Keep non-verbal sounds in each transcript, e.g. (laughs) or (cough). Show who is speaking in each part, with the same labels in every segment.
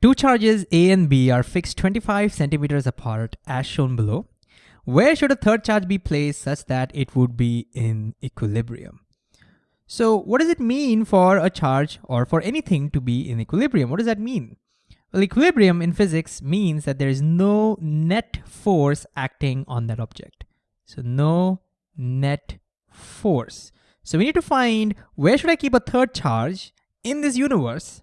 Speaker 1: Two charges A and B are fixed 25 centimeters apart as shown below. Where should a third charge be placed such that it would be in equilibrium? So what does it mean for a charge or for anything to be in equilibrium? What does that mean? Well, equilibrium in physics means that there is no net force acting on that object. So no net force. So we need to find where should I keep a third charge in this universe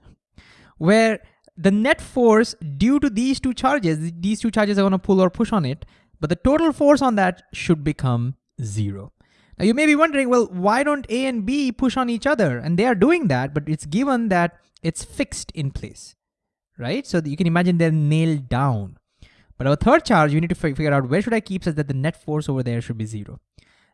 Speaker 1: where the net force due to these two charges, these two charges are gonna pull or push on it, but the total force on that should become zero. Now you may be wondering, well, why don't A and B push on each other? And they are doing that, but it's given that it's fixed in place, right? So you can imagine they're nailed down. But our third charge, you need to figure out where should I keep such that the net force over there should be zero.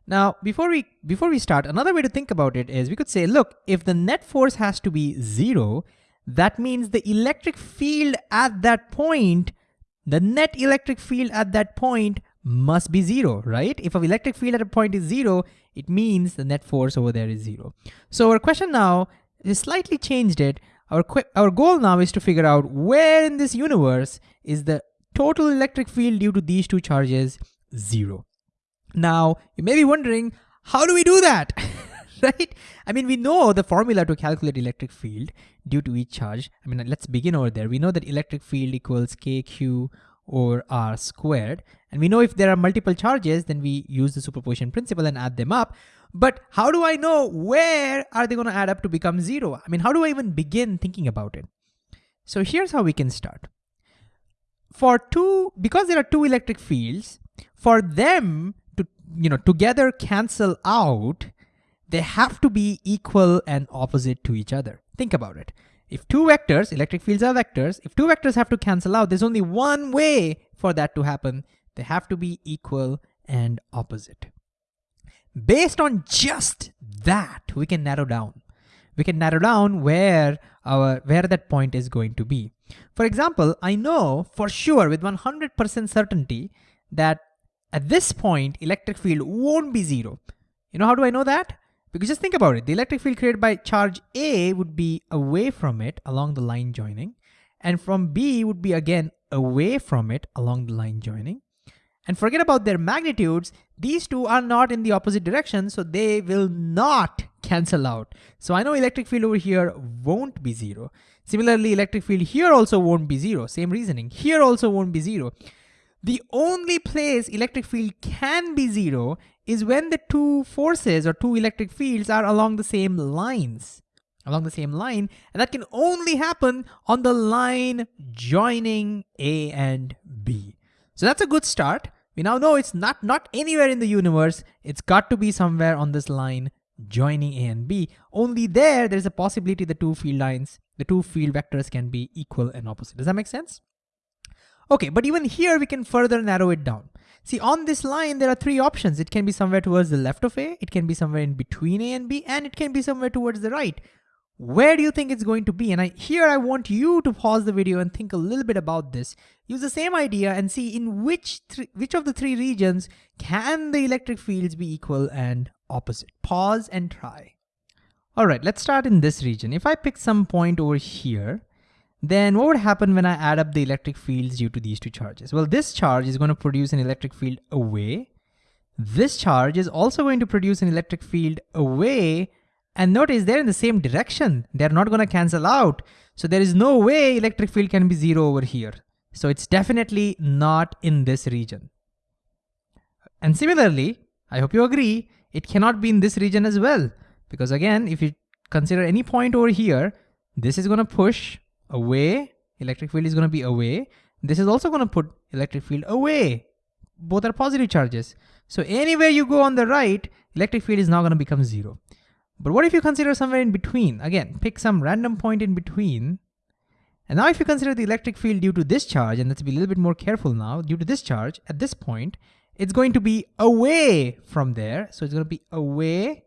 Speaker 1: Now, before we before we start, another way to think about it is we could say, look, if the net force has to be zero, that means the electric field at that point, the net electric field at that point must be zero, right? If an electric field at a point is zero, it means the net force over there is zero. So our question now is slightly changed it. Our, our goal now is to figure out where in this universe is the total electric field due to these two charges zero. Now, you may be wondering, how do we do that? (laughs) (laughs) right? I mean, we know the formula to calculate electric field due to each charge. I mean, let's begin over there. We know that electric field equals kq or r squared. And we know if there are multiple charges, then we use the superposition principle and add them up. But how do I know where are they gonna add up to become zero? I mean, how do I even begin thinking about it? So here's how we can start. For two, because there are two electric fields, for them to, you know, together cancel out, they have to be equal and opposite to each other. Think about it. If two vectors, electric fields are vectors, if two vectors have to cancel out, there's only one way for that to happen. They have to be equal and opposite. Based on just that, we can narrow down. We can narrow down where our where that point is going to be. For example, I know for sure with 100% certainty that at this point, electric field won't be zero. You know how do I know that? Because just think about it, the electric field created by charge A would be away from it along the line joining, and from B would be again away from it along the line joining. And forget about their magnitudes, these two are not in the opposite direction, so they will not cancel out. So I know electric field over here won't be zero. Similarly, electric field here also won't be zero, same reasoning. Here also won't be zero. The only place electric field can be zero is when the two forces or two electric fields are along the same lines, along the same line, and that can only happen on the line joining A and B. So that's a good start. We now know it's not, not anywhere in the universe. It's got to be somewhere on this line joining A and B. Only there, there's a possibility the two field lines, the two field vectors can be equal and opposite. Does that make sense? Okay, but even here we can further narrow it down. See, on this line, there are three options. It can be somewhere towards the left of A, it can be somewhere in between A and B, and it can be somewhere towards the right. Where do you think it's going to be? And I, here I want you to pause the video and think a little bit about this. Use the same idea and see in which, which of the three regions can the electric fields be equal and opposite. Pause and try. All right, let's start in this region. If I pick some point over here, then what would happen when I add up the electric fields due to these two charges? Well, this charge is going to produce an electric field away. This charge is also going to produce an electric field away. And notice they're in the same direction. They're not going to cancel out. So there is no way electric field can be zero over here. So it's definitely not in this region. And similarly, I hope you agree, it cannot be in this region as well. Because again, if you consider any point over here, this is going to push away, electric field is gonna be away. This is also gonna put electric field away. Both are positive charges. So anywhere you go on the right, electric field is now gonna become zero. But what if you consider somewhere in between? Again, pick some random point in between. And now if you consider the electric field due to this charge, and let's be a little bit more careful now, due to this charge, at this point, it's going to be away from there. So it's gonna be away.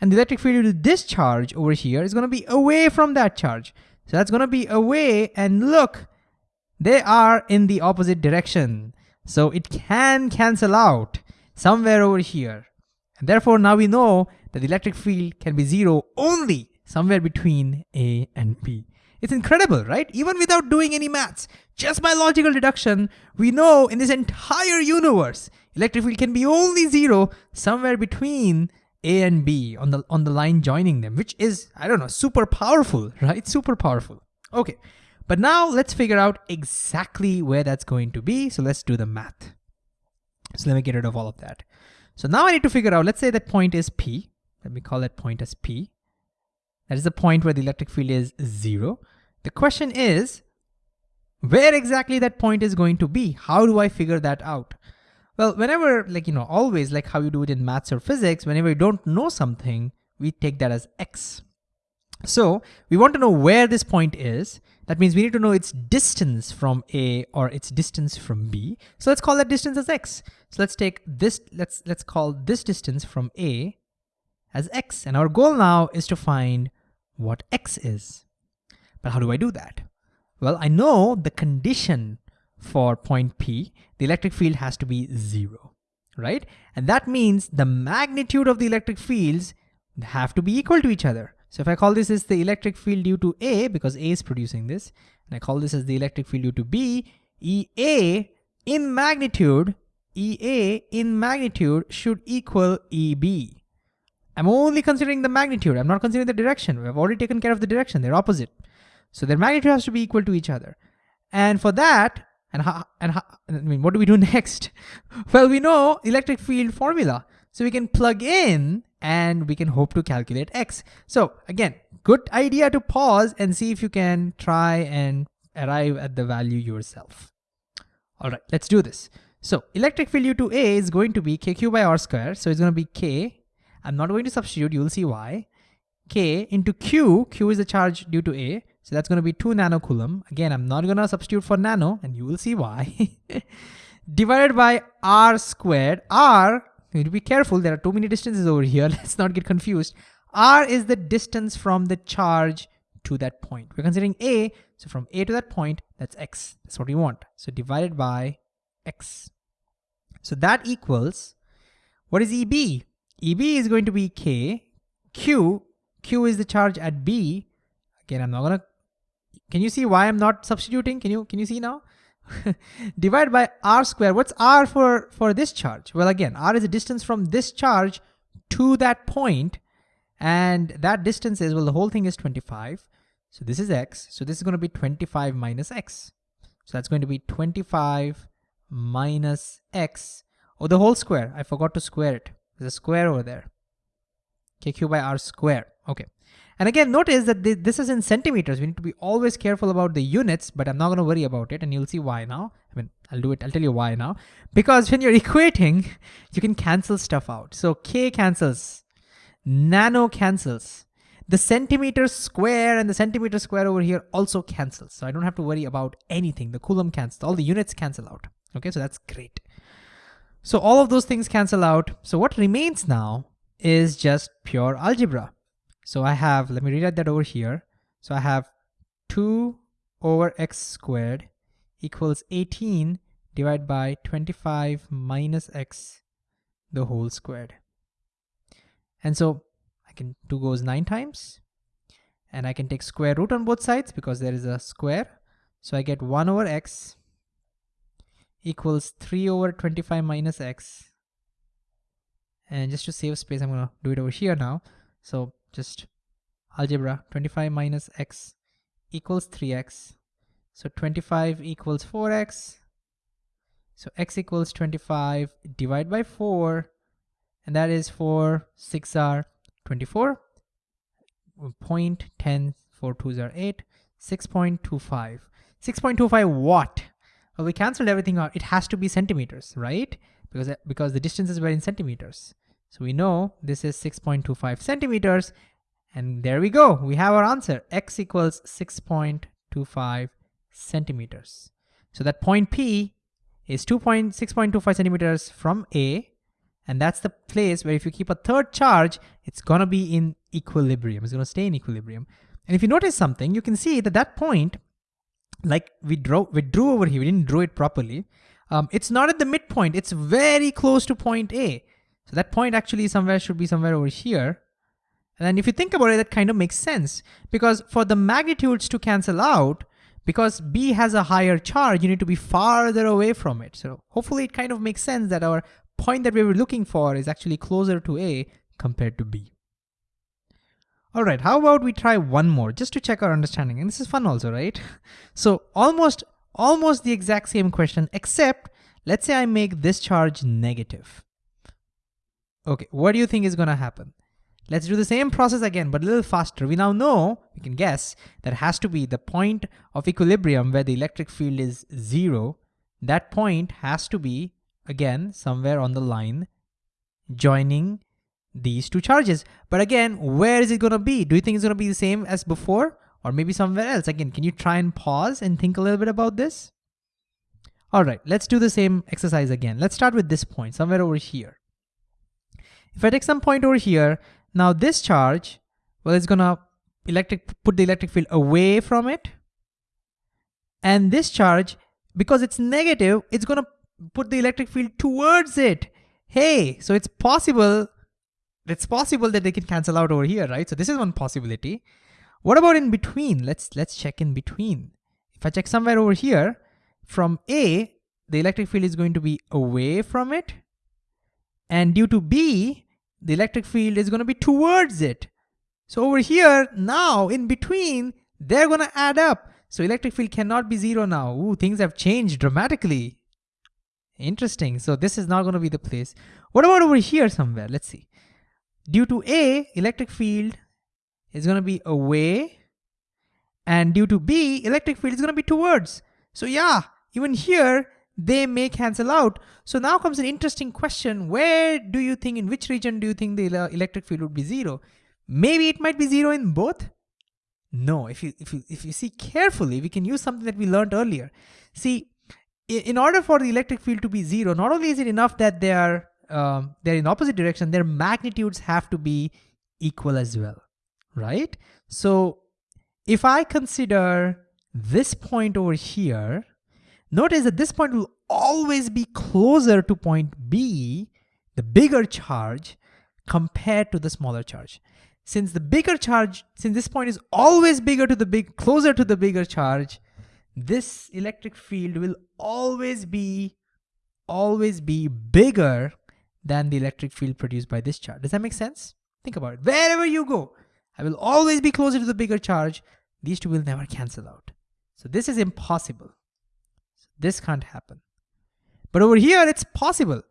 Speaker 1: And the electric field due to this charge over here is gonna be away from that charge. So that's gonna be away and look, they are in the opposite direction. So it can cancel out somewhere over here. And therefore now we know that the electric field can be zero only somewhere between A and B. It's incredible, right? Even without doing any maths, just by logical deduction, we know in this entire universe, electric field can be only zero somewhere between A and B on the, on the line joining them, which is, I don't know, super powerful, (laughs) right? Super powerful. Okay, but now let's figure out exactly where that's going to be. So let's do the math. So let me get rid of all of that. So now I need to figure out, let's say that point is P. Let me call that point as P. That is the point where the electric field is zero. The question is, where exactly that point is going to be? How do I figure that out? Well, whenever, like, you know, always like how you do it in maths or physics, whenever you don't know something, we take that as X. So we want to know where this point is. That means we need to know its distance from A or its distance from B. So let's call that distance as X. So let's take this, let's, let's call this distance from A as X. And our goal now is to find what X is. But how do I do that? Well, I know the condition for point P, the electric field has to be zero, right? And that means the magnitude of the electric fields have to be equal to each other. So if I call this as the electric field due to A, because A is producing this, and I call this as the electric field due to B, EA in magnitude, EA in magnitude should equal EB. I'm only considering the magnitude. I'm not considering the direction. We've already taken care of the direction. They're opposite. So their magnitude has to be equal to each other. And for that, and how, and how, I mean, what do we do (laughs) next? well, we know electric field formula. So we can plug in and we can hope to calculate X. So again, good idea to pause and see if you can try and arrive at the value yourself. All right, let's do this. So electric field due to A is going to be KQ by R square. So it's going to be K. I'm not going to substitute, you'll see why. K into Q, Q is the charge due to A. So that's going to be 2 nanocoulomb. Again, I'm not going to substitute for nano, and you will see why. (laughs) Divided by R squared. R you need to be careful. There are too many distances over here. (laughs) Let's not get confused. R is the distance from the charge to that point. We're considering A, so from A to that point, that's X. That's what we want. So divided by X. So that equals, what is EB? EB is going to be K, Q, Q is the charge at B. Again, I'm not gonna, can you see why I'm not substituting? Can you, can you see now? (laughs) Divide by r square. What's r for, for this charge? Well, again, r is the distance from this charge to that point, and that distance is, well, the whole thing is 25. So this is x, so this is gonna be 25 minus x. So that's going to be 25 minus x, or oh, the whole square. I forgot to square it. There's a square over there. kq by r square, okay. And again, notice that this is in centimeters. We need to be always careful about the units, but I'm not gonna worry about it and you'll see why now. I mean, I'll do it, I'll tell you why now. Because when you're (laughs) equating, you can cancel stuff out. So K cancels, nano cancels. The centimeter square and the centimeter square over here also cancels. So I don't have to worry about anything. The coulomb cancels, all the units cancel out. Okay, so that's great. So all of those things cancel out. So what remains now is just pure algebra. So I have, let me rewrite that over here. So I have 2 over x squared equals 18 divided by 25 minus x the whole squared. And so I can 2 goes 9 times and I can take square root on both sides because there is a square. So I get 1 over x equals 3 over 25 minus x. And just to save space, I'm gonna do it over here now. So just algebra 25 minus x equals 3x so 25 equals 4x so x equals 25 divide by 4 and that is 4 6 are 24 point 10 4 2s are 8 6.25 6.25 what well we canceled everything out. It has to be centimeters right? Because because the distances were in centimeters so we know this is 6.25 centimeters. And there we go. We have our answer. X equals 6.25 centimeters. So that point P is 2.6.25 centimeters from A. And that's the place where if you keep a third charge, it's gonna be in equilibrium. It's gonna stay in equilibrium. And if you notice something, you can see that that point, like we drew, we drew over here, we didn't draw it properly. Um, it's not at the midpoint. It's very close to point A. So that point actually somewhere should be somewhere over here. And then if you think about it, that kind of makes sense because for the magnitudes to cancel out, because B has a higher charge, you need to be farther away from it. So hopefully it kind of makes sense that our point that we were looking for is actually closer to A compared to B. All right, how about we try one more just to check our understanding. And this is fun also, right? (laughs) So almost, almost the exact same question, except let's say I make this charge negative. Okay, what do you think is gonna happen? Let's do the same process again, but a little faster. We now know, we can guess, that has to be the point of equilibrium where the electric field is zero. That point has to be, again, somewhere on the line joining these two charges. But again, where is it gonna be? Do you think it's gonna be the same as before? Or maybe somewhere else? Again, can you try and pause and think a little bit about this? All right, let's do the same exercise again. Let's start with this point, somewhere over here. If I take some point over here, now this charge, well, it's gonna electric put the electric field away from it. And this charge, because it's negative, it's gonna put the electric field towards it. Hey, so it's possible it's possible that they can cancel out over here, right? So this is one possibility. What about in between? Let's let's check in between. If I check somewhere over here, from A, the electric field is going to be away from it. And due to B, the electric field is gonna be towards it. So over here, now in between, they're gonna add up. So electric field cannot be zero now. Ooh, things have changed dramatically. Interesting, so this is not gonna be the place. What about over here somewhere? Let's see. Due to A, electric field is gonna be away, and due to B, electric field is gonna be towards. So yeah, even here, they may cancel out. So now comes an interesting question. Where do you think, in which region do you think the electric field would be zero? Maybe it might be zero in both. No, if you, if you, if you see carefully, we can use something that we learned earlier. See, in order for the electric field to be zero, not only is it enough that they are um, they're in opposite direction, their magnitudes have to be equal as well, right? So if I consider this point over here, notice that this point will always be closer to point B, the bigger charge, compared to the smaller charge. Since the bigger charge, since this point is always bigger to the big, closer to the bigger charge, this electric field will always be, always be bigger than the electric field produced by this charge. Does that make sense? Think about it. Wherever you go, I will always be closer to the bigger charge. These two will never cancel out. So this is impossible. This can't happen. But over here, it's possible.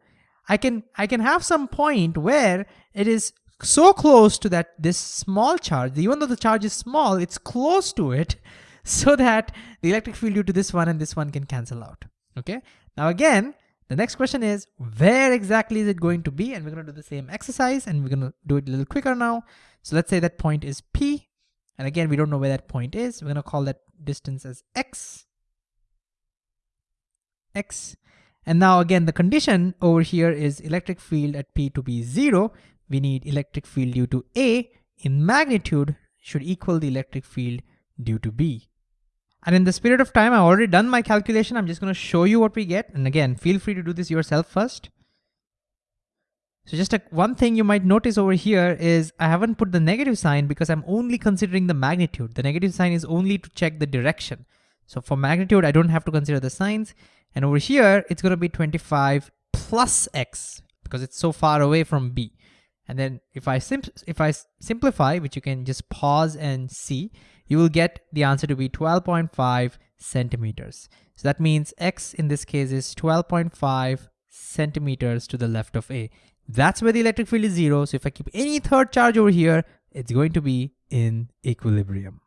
Speaker 1: I can, I can have some point where it is so close to that this small charge, even though the charge is small, it's close to it (laughs) so that the electric field due to this one and this one can cancel out. Okay. Now again, the next question is where exactly is it going to be? And we're gonna do the same exercise and we're gonna do it a little quicker now. So let's say that point is P. And again, we don't know where that point is. We're gonna call that distance as X. X. And now again, the condition over here is electric field at P to be zero. We need electric field due to A in magnitude should equal the electric field due to B. And in the spirit of time, I've already done my calculation. I'm just gonna show you what we get. And again, feel free to do this yourself first. So just a, one thing you might notice over here is I haven't put the negative sign because I'm only considering the magnitude. The negative sign is only to check the direction. So for magnitude, I don't have to consider the signs. And over here, it's gonna be 25 plus X because it's so far away from B. And then if I, if I simplify, which you can just pause and see, you will get the answer to be 12.5 centimeters. So that means X in this case is 12.5 centimeters to the left of A. That's where the electric field is zero. So if I keep any third charge over here, it's going to be in equilibrium.